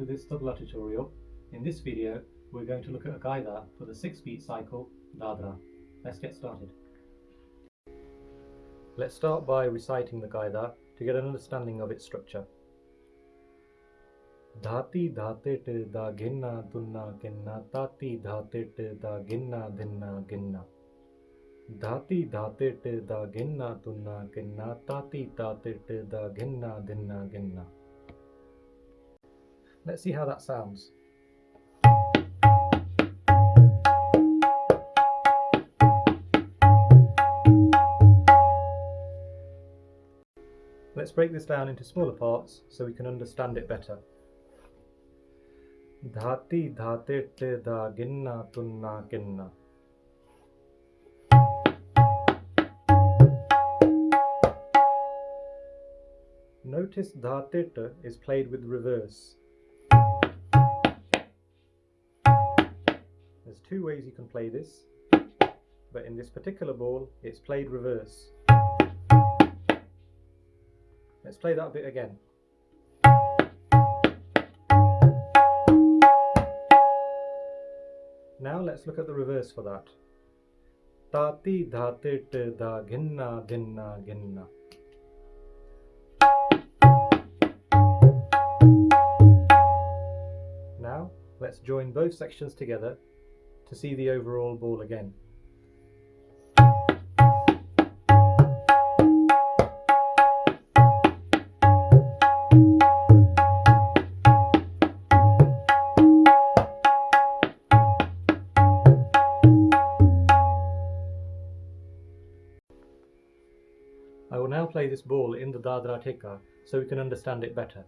To this tabla tutorial. In this video we're going to look at a gaida for the 6 beat cycle Dadra. Let's get started. Let's start by reciting the gaida to get an understanding of its structure. Dhati dhatit da ginna tunna ginna tati dhatit da ginna dinna ginna Dhati dhatit da ginna tunna ginna tati dhatit da ginna dinna ginna Let's see how that sounds. Let's break this down into smaller parts so we can understand it better. Dhati dhatit da ginna tunna ginna. Notice dhatit is played with reverse. There's two ways you can play this, but in this particular ball it's played reverse. Let's play that bit again. Now let's look at the reverse for that. Tati dhatit da ginna dinna ginna. Now let's join both sections together to see the overall ball again. I will now play this ball in the Dadra Theka so we can understand it better.